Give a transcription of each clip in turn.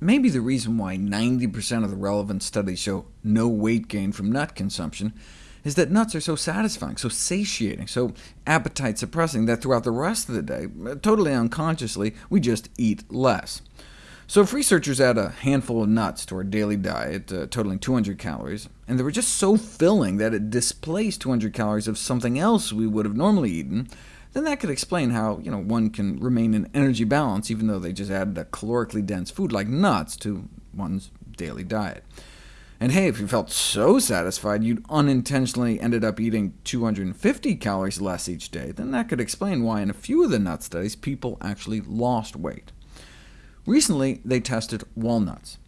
maybe the reason why 90% of the relevant studies show no weight gain from nut consumption is that nuts are so satisfying, so satiating, so appetite-suppressing that throughout the rest of the day, totally unconsciously, we just eat less. So if researchers add a handful of nuts to our daily diet, uh, totaling 200 calories, and they were just so filling that it displaced 200 calories of something else we would have normally eaten, then that could explain how you know, one can remain in energy balance even though they just added a calorically dense food like nuts to one's daily diet. And hey, if you felt so satisfied you'd unintentionally ended up eating 250 calories less each day, then that could explain why in a few of the nut studies people actually lost weight. Recently, they tested walnuts.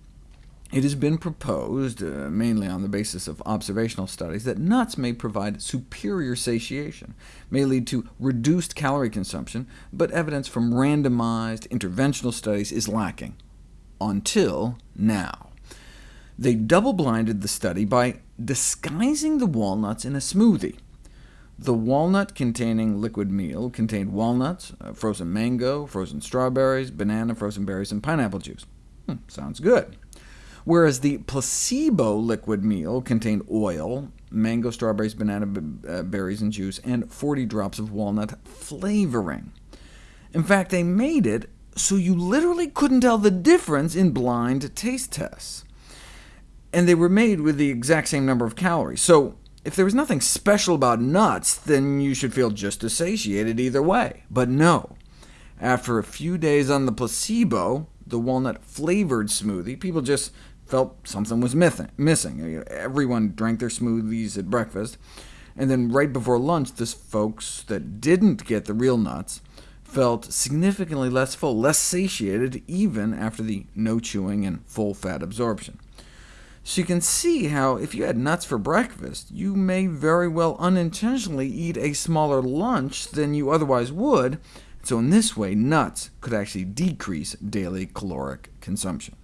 It has been proposed, uh, mainly on the basis of observational studies, that nuts may provide superior satiation, may lead to reduced calorie consumption, but evidence from randomized interventional studies is lacking. Until now. They double-blinded the study by disguising the walnuts in a smoothie. The walnut-containing liquid meal contained walnuts, uh, frozen mango, frozen strawberries, banana, frozen berries, and pineapple juice. Hmm, sounds good. Whereas the placebo liquid meal contained oil, mango, strawberries, banana uh, berries, and juice, and 40 drops of walnut flavoring. In fact, they made it so you literally couldn't tell the difference in blind taste tests. And they were made with the exact same number of calories. So if there was nothing special about nuts, then you should feel just as satiated either way. But no. After a few days on the placebo, the walnut-flavored smoothie, people just felt something was missing. Everyone drank their smoothies at breakfast, and then right before lunch, the folks that didn't get the real nuts felt significantly less full, less satiated, even after the no chewing and full fat absorption. So you can see how, if you had nuts for breakfast, you may very well unintentionally eat a smaller lunch than you otherwise would, so in this way, nuts could actually decrease daily caloric consumption.